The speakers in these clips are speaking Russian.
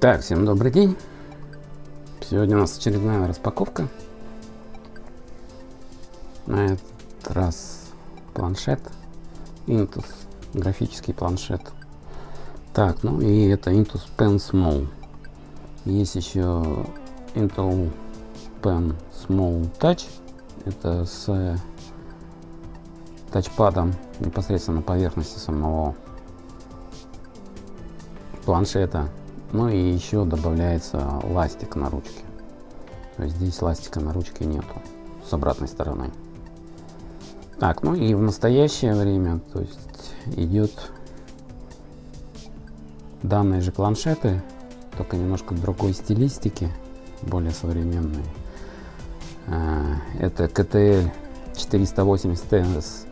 Так, всем добрый день. Сегодня у нас очередная распаковка. На этот раз планшет. Intus. Графический планшет. Так, ну и это Intus Pen Small. Есть еще Intel Pen Small Touch. Это с тачпадом непосредственно на поверхности самого планшета. Ну и еще добавляется ластик на ручке. То есть здесь ластика на ручке нету с обратной стороны. Так, ну и в настоящее время, то есть идет данные же планшеты, только немножко другой стилистики, более современные. А, это KTL 480 TNS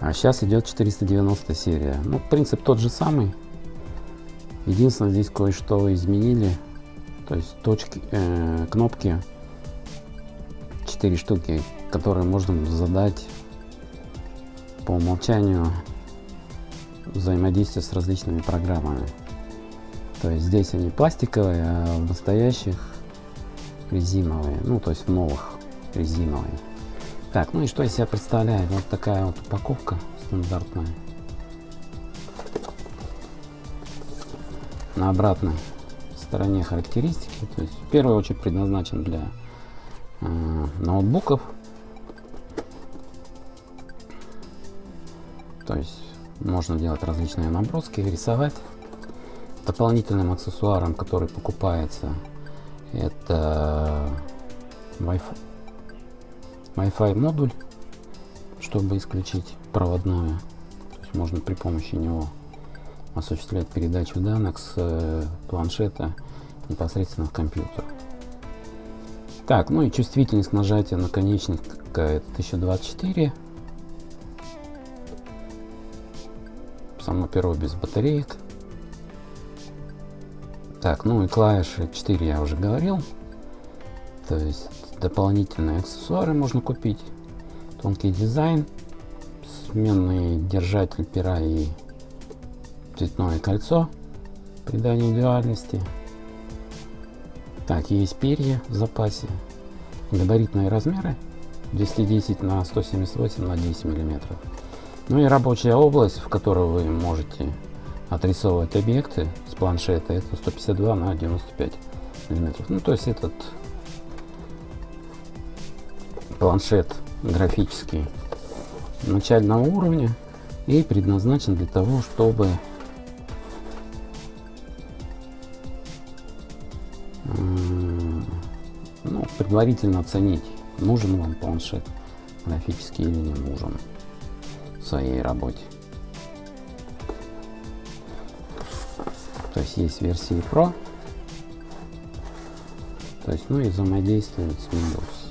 А сейчас идет 490 серия. Ну, принцип тот же самый. Единственное, здесь кое-что изменили. То есть точки, э, кнопки 4 штуки, которые можно задать по умолчанию взаимодействие с различными программами. То есть здесь они пластиковые, а в настоящих резиновые. Ну, то есть в новых резиновые. Так, ну и что из себя представляет? Вот такая вот упаковка стандартная. На обратной стороне характеристики. То есть в первую очередь предназначен для э, ноутбуков. То есть можно делать различные наброски, рисовать. Дополнительным аксессуаром, который покупается, это Wi-Fi Wi-Fi модуль, чтобы исключить проводное. То есть можно при помощи него осуществлять передачу данных с э, планшета непосредственно в компьютер. Так, ну и чувствительность нажатия наконечника это 1024. Само перо без батареек. Так, ну и клавиши 4 я уже говорил. То есть дополнительные аксессуары можно купить. Тонкий дизайн, сменный держатель пера и цветное кольцо придание индивидуальности. Так, есть перья в запасе. Габаритные размеры 210 на 178 на 10 миллиметров. Ну и рабочая область, в которой вы можете отрисовывать объекты с планшета, это 152 на 95 миллиметров. Ну, то есть этот планшет графический начального уровня и предназначен для того, чтобы ну, предварительно оценить, нужен вам планшет графический или не нужен в своей работе. То есть есть версии Pro, то есть, ну и взаимодействует с Windows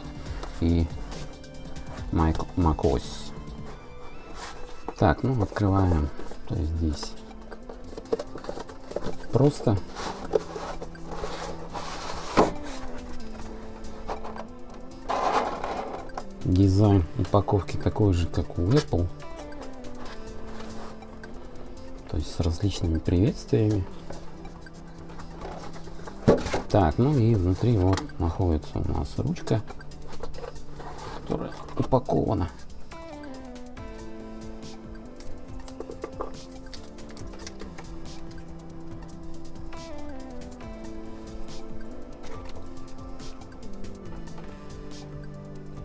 и macOS. Так, ну открываем. То есть здесь просто дизайн упаковки такой же, как у Apple. То есть с различными приветствиями. Так, ну и внутри вот находится у нас ручка которая упакована.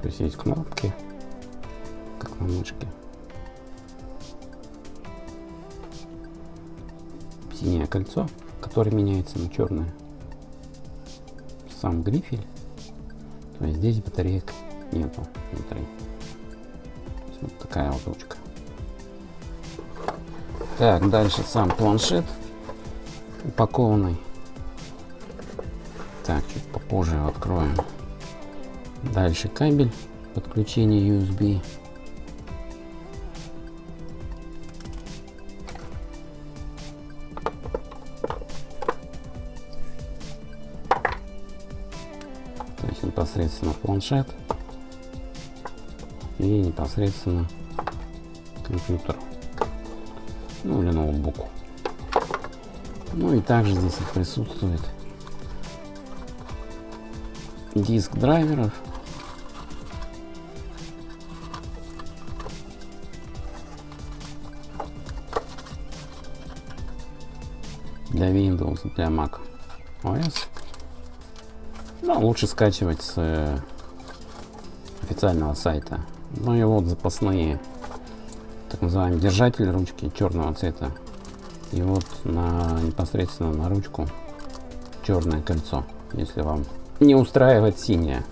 То есть есть кнопки, как на мышке. Синее кольцо, которое меняется на черное. Сам грифель. То есть здесь батареек нету внутри. Вот такая вот ручка. Так, дальше сам планшет упакованный. Так, чуть попозже его откроем. Дальше кабель подключения USB. То есть непосредственно планшет и непосредственно компьютеру. Ну или ноутбуку. Ну и также здесь присутствует диск драйверов. Для Windows, для Mac OS. Но лучше скачивать с э, официального сайта. Ну и вот запасные так называемые держатели ручки черного цвета. И вот на непосредственно на ручку черное кольцо, если вам не устраивает синее.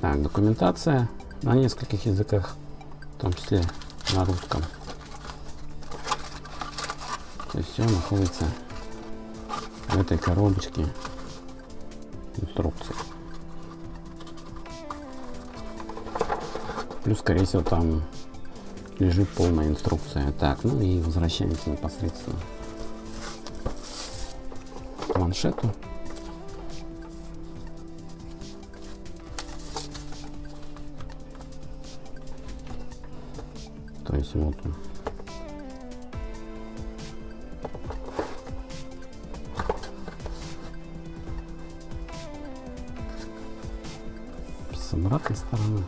Так, документация на нескольких языках, в том числе на русском. То есть все находится в этой коробочке инструкции. Плюс, скорее всего, там лежит полная инструкция. Так, ну и возвращаемся непосредственно к планшету. То есть вот он. С обратной стороны.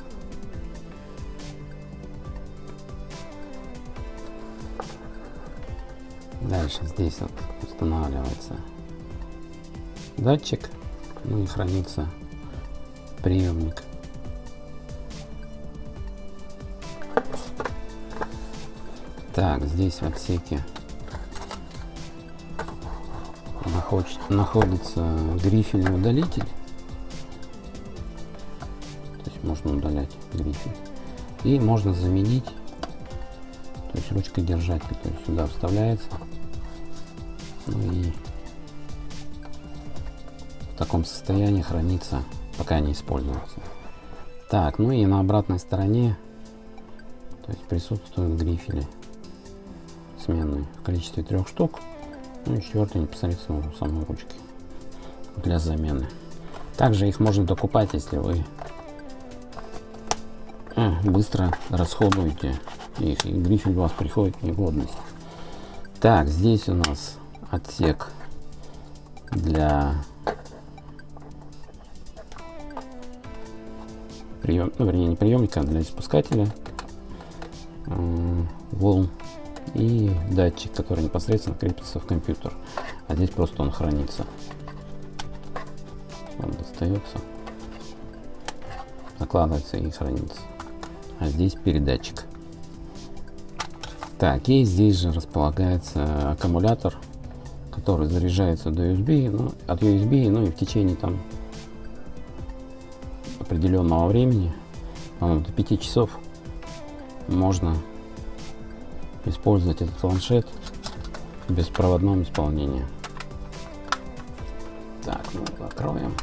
Дальше здесь вот устанавливается датчик, ну и хранится приемник. Так, здесь в отсеке находится грифельный удалитель. То есть можно удалять грифель. И можно заменить, то есть ручкой держатель, то есть сюда вставляется и в таком состоянии хранится, пока не используется. Так, ну и на обратной стороне то есть присутствуют грифели сменные в количестве трех штук. Ну и четвертый непосредственно у самой ручки для замены. Также их можно докупать, если вы э, быстро расходуете их, и грифель у вас приходит в негодность. Так, здесь у нас отсек для прием, ну, вернее, не приемника, а для испускателя волн и датчик, который непосредственно крепится в компьютер. А здесь просто он хранится. Он достается, закладывается и хранится. А здесь передатчик. Так, и здесь же располагается аккумулятор который заряжается до USB, ну, от USB, ну и в течение там определенного времени, до 5 часов, можно использовать этот планшет в беспроводном исполнении. Так, ну закроем.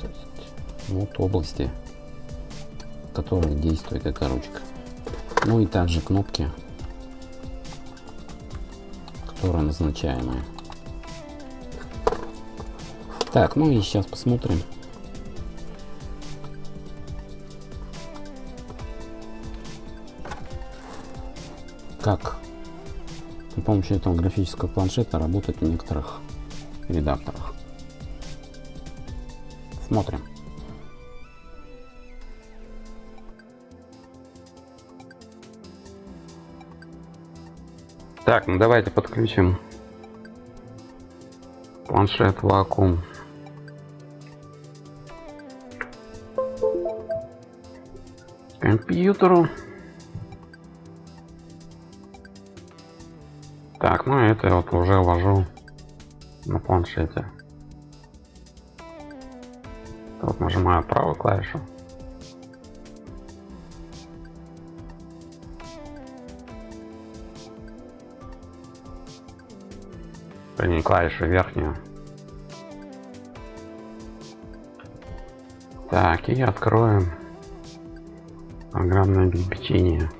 То вот области, которых действует эта ручка. Ну и также кнопки, которые назначаемые. Так, ну и сейчас посмотрим. Как при помощи этого графического планшета работать в некоторых редакторах. Смотрим. Так, ну давайте подключим планшет вакуум. компьютеру. Так, ну это я вот уже ввожу на планшете. Вот нажимаю правую клавишу. Вернее клавишу верхнюю. Так, и откроем программное обеспечение.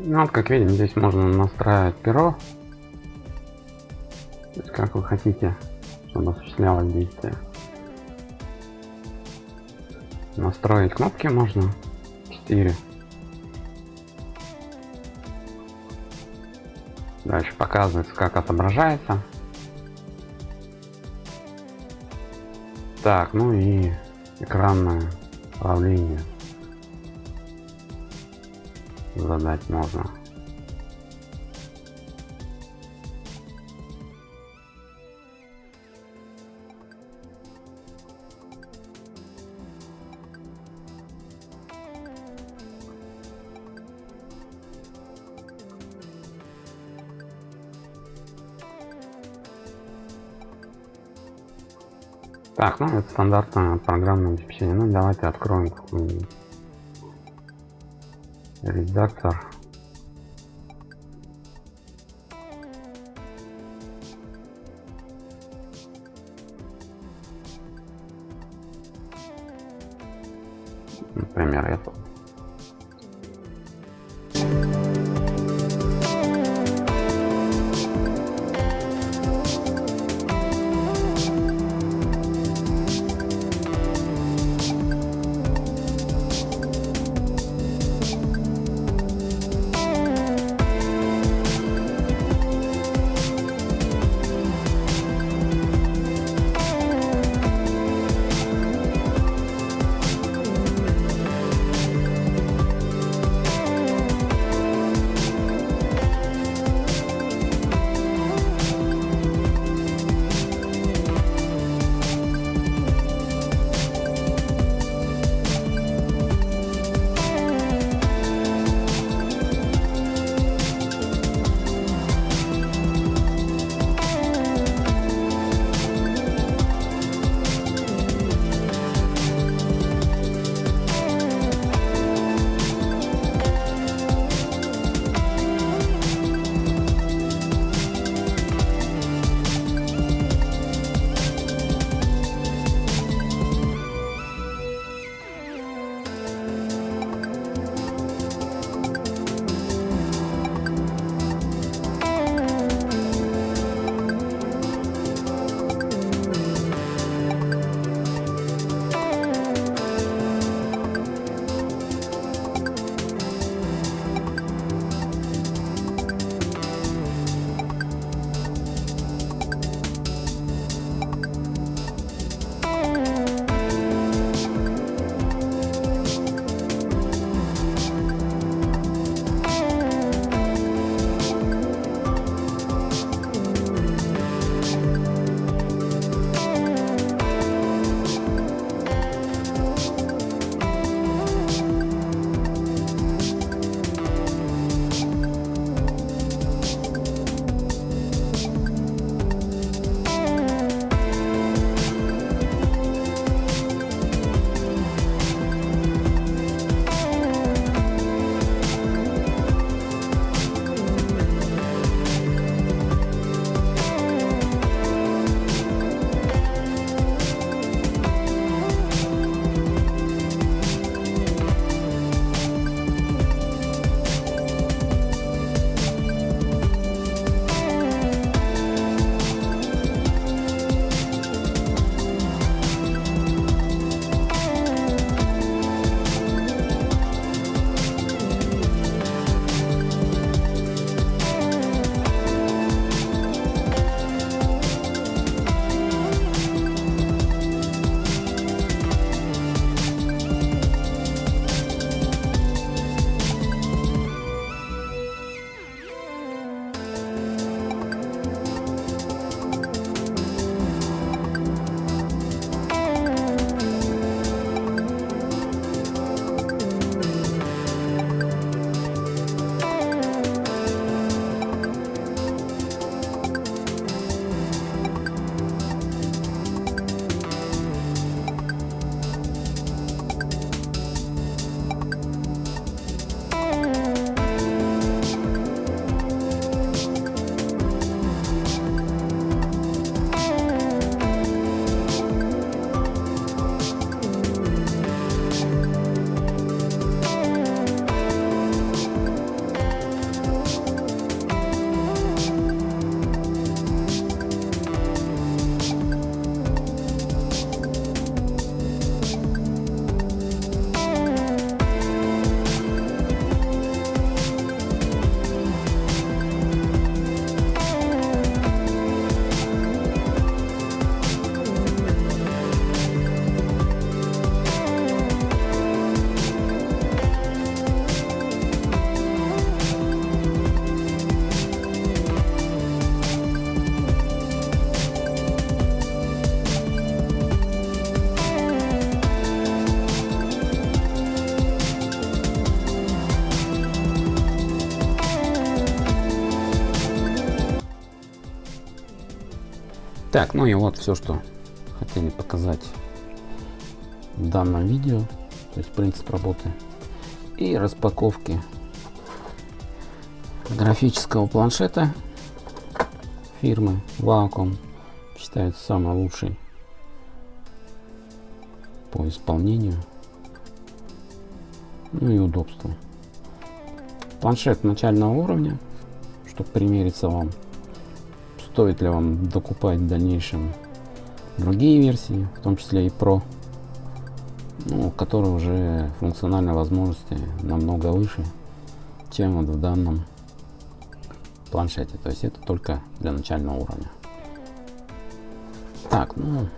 Ну, вот, как видим, здесь можно настраивать перо. То есть, как вы хотите, чтобы осуществлялось действие. Настроить кнопки можно. 4. Дальше показывается, как отображается. Так, ну и экранное управление задать можно. Так, ну это стандартное программное обеспечение. Ну давайте откроем какой-нибудь редактор. Например, это. Так, ну и вот все, что хотели показать в данном видео. То есть принцип работы и распаковки графического планшета фирмы Wacom. Считается самый лучший по исполнению. Ну и удобству. Планшет начального уровня, чтобы примериться вам, стоит ли вам докупать в дальнейшем другие версии, в том числе и Pro, ну, которые уже функциональные возможности намного выше, чем вот в данном планшете. То есть это только для начального уровня. Так, ну,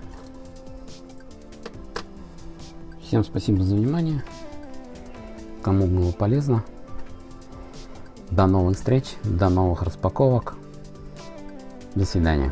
всем спасибо за внимание. Кому было полезно. До новых встреч, до новых распаковок. До свидания.